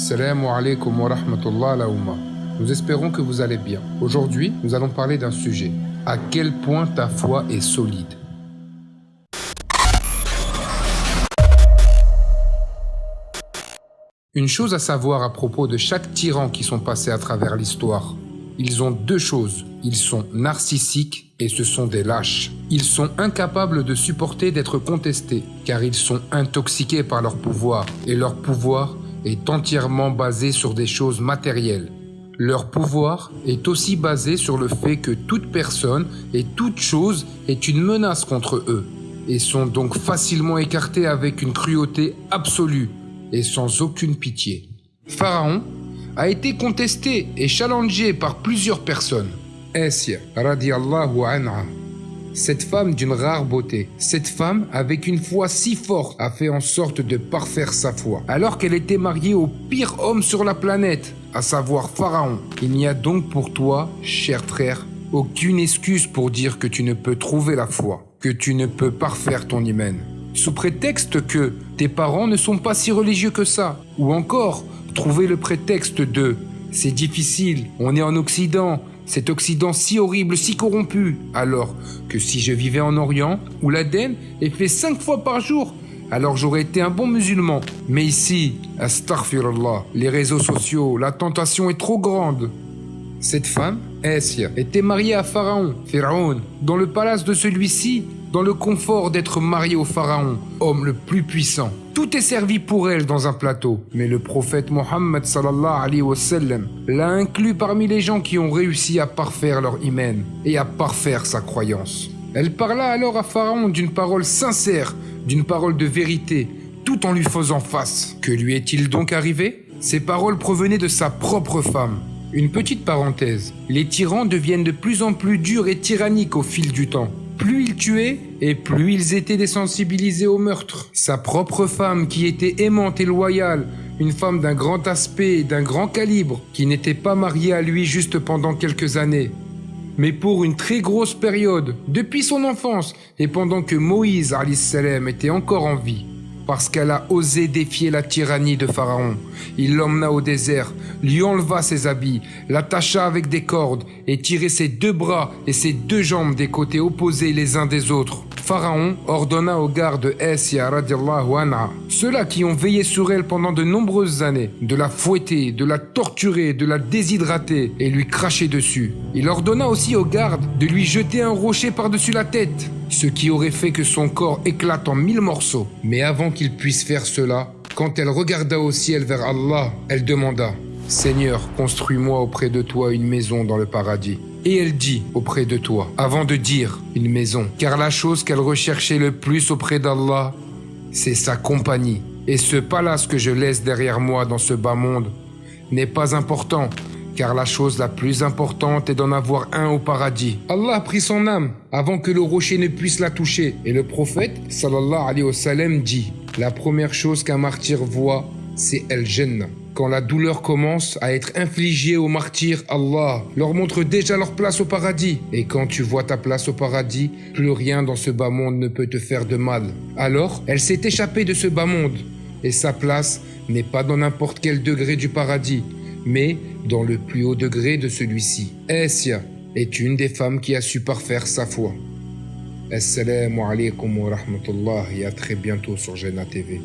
Salam alaikum wa rahmatullah. Nous espérons que vous allez bien. Aujourd'hui, nous allons parler d'un sujet. À quel point ta foi est solide? Une chose à savoir à propos de chaque tyran qui sont passés à travers l'histoire. Ils ont deux choses. Ils sont narcissiques et ce sont des lâches. Ils sont incapables de supporter d'être contestés car ils sont intoxiqués par leur pouvoir et leur pouvoir est entièrement basé sur des choses matérielles. Leur pouvoir est aussi basé sur le fait que toute personne et toute chose est une menace contre eux et sont donc facilement écartés avec une cruauté absolue et sans aucune pitié. Pharaon a été contesté et challengé par plusieurs personnes. Anha, cette femme d'une rare beauté, cette femme avec une foi si forte a fait en sorte de parfaire sa foi, alors qu'elle était mariée au pire homme sur la planète, à savoir Pharaon. Il n'y a donc pour toi, cher frère, aucune excuse pour dire que tu ne peux trouver la foi, que tu ne peux parfaire ton hymen. Sous prétexte que tes parents ne sont pas si religieux que ça, ou encore trouver le prétexte de c'est difficile, on est en Occident, cet Occident si horrible, si corrompu, alors que si je vivais en Orient, où l'Aden est fait cinq fois par jour, alors j'aurais été un bon musulman. Mais ici, astaghfirullah, les réseaux sociaux, la tentation est trop grande. Cette femme, Essia, était mariée à Pharaon, Pharaon, dans le palace de celui-ci, dans le confort d'être mariée au Pharaon, homme le plus puissant. Tout est servi pour elle dans un plateau. Mais le prophète Mohammed l'a inclus parmi les gens qui ont réussi à parfaire leur hymen et à parfaire sa croyance. Elle parla alors à Pharaon d'une parole sincère, d'une parole de vérité, tout en lui faisant face. Que lui est-il donc arrivé? Ces paroles provenaient de sa propre femme. Une petite parenthèse. Les tyrans deviennent de plus en plus durs et tyranniques au fil du temps. Plus ils tuaient, et plus ils étaient désensibilisés au meurtre. Sa propre femme, qui était aimante et loyale, une femme d'un grand aspect et d'un grand calibre, qui n'était pas mariée à lui juste pendant quelques années, mais pour une très grosse période, depuis son enfance, et pendant que Moïse salam était encore en vie parce qu'elle a osé défier la tyrannie de Pharaon. Il l'emmena au désert, lui enleva ses habits, l'attacha avec des cordes et tira ses deux bras et ses deux jambes des côtés opposés les uns des autres. Pharaon ordonna aux gardes Essia radiallahu anha, ceux-là qui ont veillé sur elle pendant de nombreuses années, de la fouetter, de la torturer, de la déshydrater et lui cracher dessus. Il ordonna aussi aux gardes de lui jeter un rocher par-dessus la tête ce qui aurait fait que son corps éclate en mille morceaux. Mais avant qu'il puisse faire cela, quand elle regarda au ciel vers Allah, elle demanda Seigneur, construis-moi auprès de toi une maison dans le paradis. Et elle dit auprès de toi, avant de dire une maison, car la chose qu'elle recherchait le plus auprès d'Allah, c'est sa compagnie. Et ce palace que je laisse derrière moi dans ce bas monde n'est pas important, car la chose la plus importante est d'en avoir un au paradis. Allah a pris son âme avant que le rocher ne puisse la toucher. Et le prophète, sallallahu alayhi wa sallam, dit La première chose qu'un martyr voit, c'est El Jannah. Quand la douleur commence à être infligée aux martyrs, Allah leur montre déjà leur place au paradis. Et quand tu vois ta place au paradis, plus rien dans ce bas monde ne peut te faire de mal. Alors, elle s'est échappée de ce bas monde. Et sa place n'est pas dans n'importe quel degré du paradis, mais dans le plus haut degré de celui-ci. Essia est une des femmes qui a su parfaire sa foi. Assalamu alaikum wa rahmatullah et à très bientôt sur Jena TV.